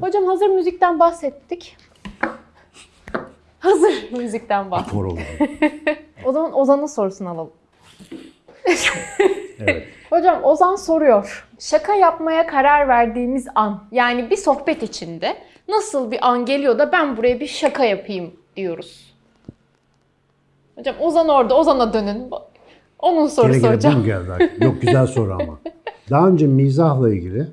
Hocam hazır müzikten bahsettik. Hazır müzikten bahsettik. O zaman Ozan'ın sorusunu alalım. Evet. Hocam Ozan soruyor. Şaka yapmaya karar verdiğimiz an, yani bir sohbet içinde nasıl bir an geliyor da ben buraya bir şaka yapayım diyoruz. Hocam Ozan orada, Ozan'a dönün. Onun Gene sorusu gene bu hocam. geldi? Yok güzel soru ama. Daha önce mizahla ilgili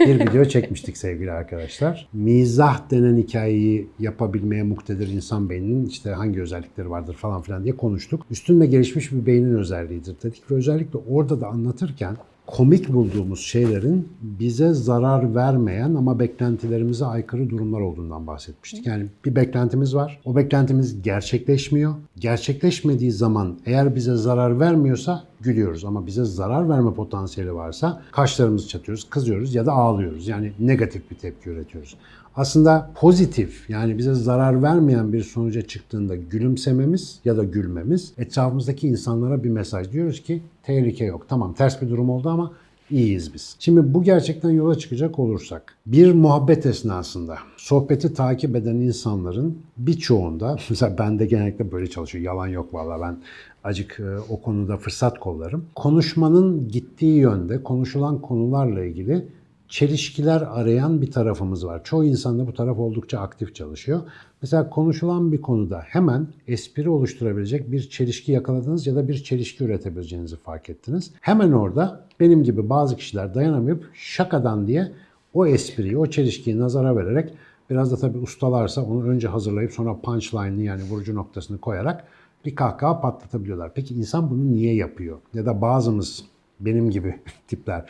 bir video çekmiştik sevgili arkadaşlar. Mizah denen hikayeyi yapabilmeye muktedir insan beyninin işte hangi özellikleri vardır falan filan diye konuştuk. Üstün ve gelişmiş bir beynin özelliğidir dedik ve özellikle orada da anlatırken komik bulduğumuz şeylerin bize zarar vermeyen ama beklentilerimize aykırı durumlar olduğundan bahsetmiştik. Yani bir beklentimiz var. O beklentimiz gerçekleşmiyor. Gerçekleşmediği zaman eğer bize zarar vermiyorsa gülüyoruz ama bize zarar verme potansiyeli varsa kaşlarımızı çatıyoruz, kızıyoruz ya da ağlıyoruz. Yani negatif bir tepki üretiyoruz. Aslında pozitif yani bize zarar vermeyen bir sonuca çıktığında gülümsememiz ya da gülmemiz etrafımızdaki insanlara bir mesaj. Diyoruz ki tehlike yok. Tamam ters bir durum oldu ama iyiyiz biz. Şimdi bu gerçekten yola çıkacak olursak bir muhabbet esnasında sohbeti takip eden insanların birçoğunda mesela ben de genellikle böyle çalışıyor. Yalan yok vallahi ben acık e, o konuda fırsat kollarım. Konuşmanın gittiği yönde konuşulan konularla ilgili çelişkiler arayan bir tarafımız var. Çoğu insanda bu taraf oldukça aktif çalışıyor. Mesela konuşulan bir konuda hemen espri oluşturabilecek bir çelişki yakaladınız ya da bir çelişki üretebileceğinizi fark ettiniz. Hemen orada benim gibi bazı kişiler dayanamayıp şakadan diye o espriyi, o çelişkiyi nazara vererek biraz da tabii ustalarsa onu önce hazırlayıp sonra punchline'ını yani vurucu noktasını koyarak bir kahkaha patlatabiliyorlar. Peki insan bunu niye yapıyor? Ya da bazımız benim gibi tipler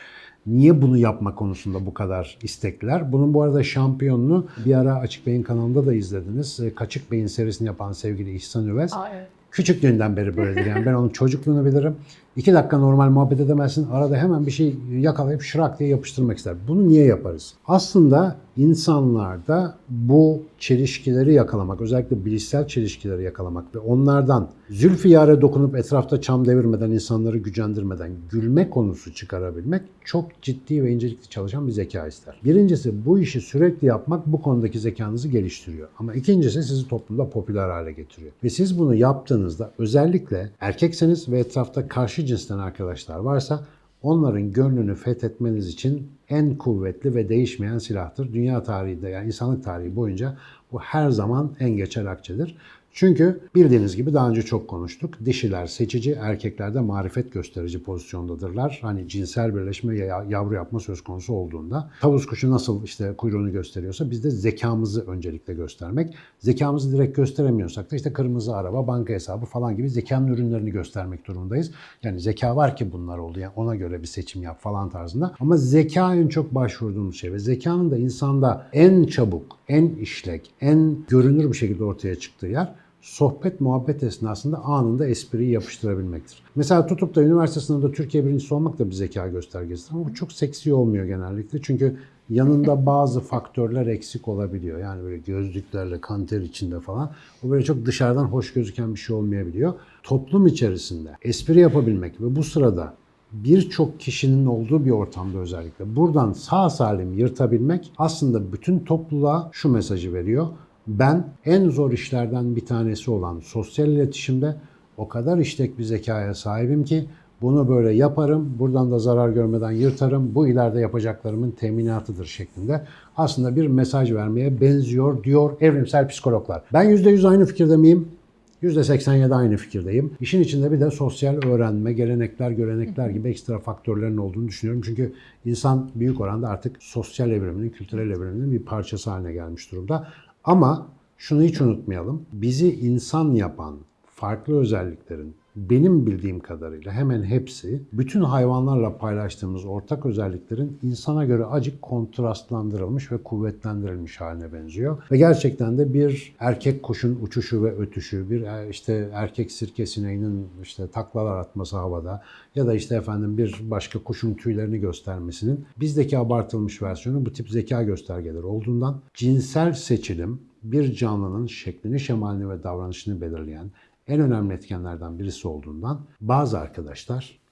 Niye bunu yapma konusunda bu kadar istekliler? Bunun bu arada şampiyonunu bir ara Açık Bey'in kanalında da izlediniz. E, Kaçık Bey'in serisini yapan sevgili İhsan Üvez. Aa, evet. Küçüklüğünden beri böyledir. Yani ben onun çocukluğunu bilirim. İki dakika normal muhabbet edemezsin. Arada hemen bir şey yakalayıp şırak diye yapıştırmak ister. Bunu niye yaparız? Aslında insanlarda bu çelişkileri yakalamak, özellikle bilişsel çelişkileri yakalamak ve onlardan zülfiyare dokunup etrafta çam devirmeden, insanları gücendirmeden gülme konusu çıkarabilmek çok ciddi ve incelikli çalışan bir zeka ister. Birincisi bu işi sürekli yapmak bu konudaki zekanızı geliştiriyor. Ama ikincisi sizi toplumda popüler hale getiriyor. Ve siz bunu yaptığınızda özellikle erkekseniz ve etrafta karşı cinsten arkadaşlar varsa onların gönlünü fethetmeniz için en kuvvetli ve değişmeyen silahtır. Dünya tarihinde yani insanlık tarihi boyunca bu her zaman en geçer akçedir. Çünkü bildiğiniz gibi daha önce çok konuştuk. Dişiler seçici, erkekler de marifet gösterici pozisyondadırlar. Hani cinsel birleşme ya yavru yapma söz konusu olduğunda. Tavus kuşu nasıl işte kuyruğunu gösteriyorsa biz de zekamızı öncelikle göstermek. Zekamızı direkt gösteremiyorsak da işte kırmızı araba, banka hesabı falan gibi zekanın ürünlerini göstermek durumundayız. Yani zeka var ki bunlar oldu. Yani ona göre bir seçim yap falan tarzında. Ama zeka en çok başvurduğumuz şey ve zekanın da insanda en çabuk, en işlek, en görünür bir şekilde ortaya çıktığı yer sohbet muhabbet esnasında anında espriyi yapıştırabilmektir. Mesela tutup da üniversite sınavında Türkiye birincisi olmak da bir zeka göstergesidir ama bu çok seksi olmuyor genellikle. Çünkü yanında bazı faktörler eksik olabiliyor. Yani böyle gözlüklerle, kanter içinde falan. O böyle çok dışarıdan hoş gözüken bir şey olmayabiliyor. Toplum içerisinde espri yapabilmek ve bu sırada birçok kişinin olduğu bir ortamda özellikle buradan sağ salim yırtabilmek aslında bütün topluluğa şu mesajı veriyor. Ben en zor işlerden bir tanesi olan sosyal iletişimde o kadar işlek bir zekaya sahibim ki bunu böyle yaparım, buradan da zarar görmeden yırtarım, bu ileride yapacaklarımın teminatıdır şeklinde aslında bir mesaj vermeye benziyor diyor evrimsel psikologlar. Ben %100 aynı fikirde miyim? %87 aynı fikirdeyim. İşin içinde bir de sosyal öğrenme, gelenekler, görenekler gibi ekstra faktörlerin olduğunu düşünüyorum. Çünkü insan büyük oranda artık sosyal evriminin, kültürel evriminin bir parçası haline gelmiş durumda. Ama şunu hiç unutmayalım. Bizi insan yapan farklı özelliklerin benim bildiğim kadarıyla hemen hepsi bütün hayvanlarla paylaştığımız ortak özelliklerin insana göre acık kontrastlandırılmış ve kuvvetlendirilmiş haline benziyor. Ve gerçekten de bir erkek kuşun uçuşu ve ötüşü, bir e, işte erkek sirke sineğinin işte taklalar atması havada ya da işte efendim bir başka kuşun tüylerini göstermesinin bizdeki abartılmış versiyonu bu tip zeka göstergeleri olduğundan cinsel seçilim bir canlının şeklini, şemalini ve davranışını belirleyen en önemli etkenlerden birisi olduğundan bazı arkadaşlar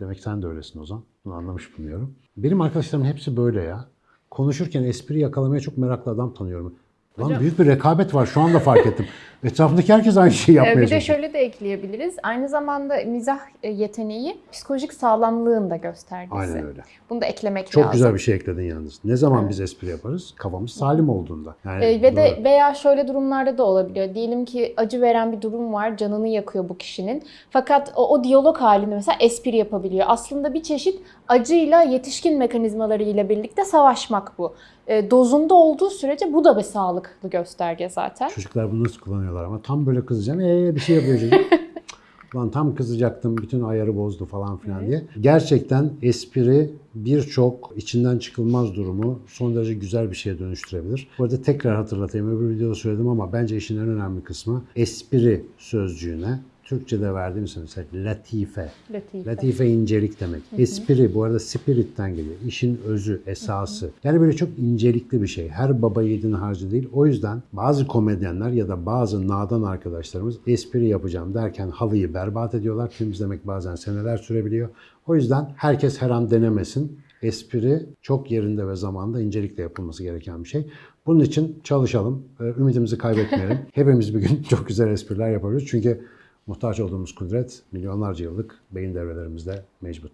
Demek sen de öylesin Ozan. Bunu anlamış bilmiyorum. Benim arkadaşlarımın hepsi böyle ya. Konuşurken espri yakalamaya çok meraklı adam tanıyorum. Lan Hocam- büyük bir rekabet var şu anda fark ettim. Etrafındaki herkes aynı şeyi Ee, yapmaya Bir de çalışıyor. şöyle de ekleyebiliriz. Aynı zamanda mizah e, yeteneği psikolojik sağlamlığın da göstergesi. Aynen öyle. Bunu da eklemek Çok lazım. güzel bir şey ekledin yalnız. Ne zaman biz espri yaparız? Kafamız salim olduğunda. Yani Ee, ve de doğru. veya şöyle durumlarda da olabiliyor. Diyelim ki acı veren bir durum var, canını yakıyor bu kişinin. Fakat o, o diyalog halinde mesela espri yapabiliyor. Aslında bir çeşit acıyla yetişkin mekanizmaları ile birlikte savaşmak bu. Ee, dozunda olduğu sürece bu da bir sağlıklı gösterge zaten. Çocuklar bunu nasıl kullanıyorlar ama tam böyle kızacaksın. Ee bir şey yapıyor çocuk. Lan tam kızacaktım bütün ayarı bozdu falan filan diye. Gerçekten espri birçok içinden çıkılmaz durumu son derece güzel bir şeye dönüştürebilir. Bu arada tekrar hatırlatayım öbür videoda söyledim ama bence işin en önemli kısmı espri sözcüğüne Türkçe'de verdiğimiz mesela latife. Latife. Latife incelik demek. Espri bu arada spirit'ten geliyor. İşin özü, esası. Yani böyle çok incelikli bir şey. Her baba yiğidin harcı değil. O yüzden bazı komedyenler ya da bazı nadan arkadaşlarımız espri yapacağım derken halıyı berbat ediyorlar. Temizlemek bazen seneler sürebiliyor. O yüzden herkes her an denemesin. Espri çok yerinde ve zamanda incelikle yapılması gereken bir şey. Bunun için çalışalım. Ee, Ümidimizi kaybetmeyelim. Hepimiz bir gün çok güzel espriler yapabiliriz. Çünkü muhtaç olduğumuz kudret milyonlarca yıllık beyin devrelerimizde mevcut.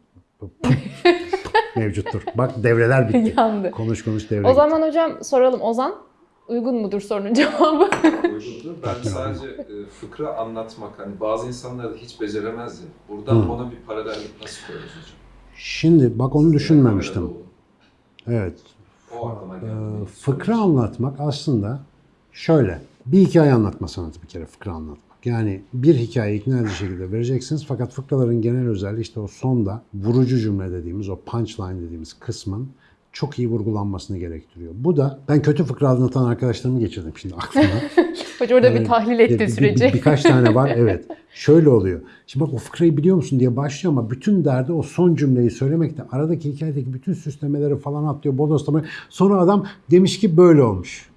mevcuttur. Bak devreler bitti. Yandı. Konuş konuş devre O gitti. zaman hocam soralım. Ozan uygun mudur sorunun cevabı? uygundur. Ben sadece e, fıkra anlatmak, hani bazı insanlar da hiç beceremez ya. Buradan ona bir paralellik nasıl koyarız hocam? Şimdi bak onu düşünmemiştim. Evet. O geldi. fıkra anlatmak aslında şöyle. Bir hikaye anlatma sanatı bir kere fıkra anlatmak. Yani bir hikayeyi ikna edici şekilde vereceksiniz fakat fıkraların genel özelliği işte o sonda vurucu cümle dediğimiz o punchline dediğimiz kısmın çok iyi vurgulanmasını gerektiriyor. Bu da ben kötü fıkra anlatan arkadaşlarımı geçirdim şimdi aklıma. Hoca orada bir Evet. tahlil Bir- etti bir- süreci. bir- birkaç tane var evet. Şöyle oluyor. Şimdi bak o fıkrayı biliyor musun diye başlıyor ama bütün derdi o son cümleyi söylemekte. Aradaki hikayedeki bütün süslemeleri falan atlıyor, bodoslama. Sonra adam demiş ki böyle olmuş.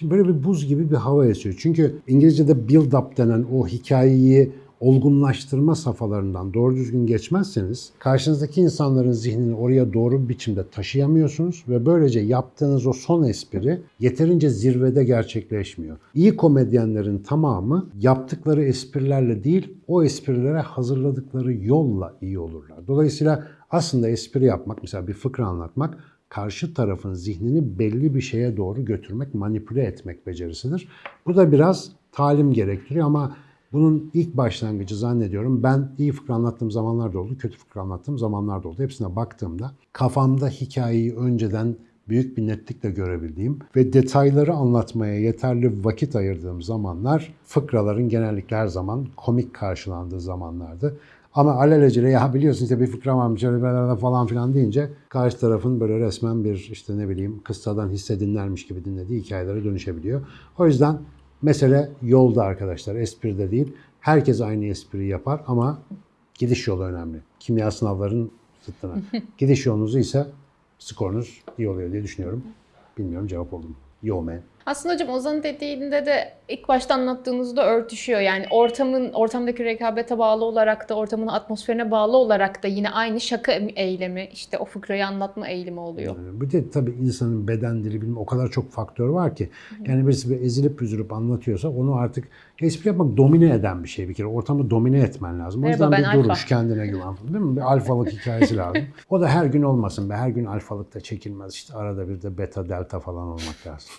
Şimdi böyle bir buz gibi bir hava esiyor. Çünkü İngilizce'de build up denen o hikayeyi olgunlaştırma safhalarından doğru düzgün geçmezseniz karşınızdaki insanların zihnini oraya doğru bir biçimde taşıyamıyorsunuz ve böylece yaptığınız o son espri yeterince zirvede gerçekleşmiyor. İyi komedyenlerin tamamı yaptıkları esprilerle değil o esprilere hazırladıkları yolla iyi olurlar. Dolayısıyla aslında espri yapmak mesela bir fıkra anlatmak karşı tarafın zihnini belli bir şeye doğru götürmek, manipüle etmek becerisidir. Bu da biraz talim gerektiriyor ama bunun ilk başlangıcı zannediyorum ben iyi fıkra anlattığım zamanlar da oldu, kötü fıkra anlattığım zamanlar da oldu. Hepsine baktığımda kafamda hikayeyi önceden büyük bir netlikle görebildiğim ve detayları anlatmaya yeterli vakit ayırdığım zamanlar fıkraların genellikle her zaman komik karşılandığı zamanlardı. Ama alelacele ya biliyorsun işte bir fıkra varmış öyle falan filan deyince karşı tarafın böyle resmen bir işte ne bileyim kıssadan hisse dinlermiş gibi dinlediği hikayelere dönüşebiliyor. O yüzden mesele yolda arkadaşlar espride değil. Herkes aynı espriyi yapar ama gidiş yolu önemli. Kimya sınavların zıttına. gidiş yolunuzu ise skorunuz iyi oluyor diye düşünüyorum. Bilmiyorum cevap oldu mu? Yo man. Aslında hocam Ozan'ın dediğinde de ilk başta anlattığınızda örtüşüyor. Yani ortamın ortamdaki rekabete bağlı olarak da ortamın atmosferine bağlı olarak da yine aynı şaka eylemi işte o fıkrayı anlatma eğilimi oluyor. Bir de tabii insanın beden dili bilmem o kadar çok faktör var ki. Yani birisi bir ezilip üzülüp anlatıyorsa onu artık espri yapmak domine eden bir şey bir kere. Ortamı domine etmen lazım. O Merhaba, yüzden ben bir alfa. duruş kendine güven. Değil mi? Bir alfalık hikayesi lazım. O da her gün olmasın be. Her gün alfalıkta çekilmez. İşte arada bir de beta delta falan olmak lazım.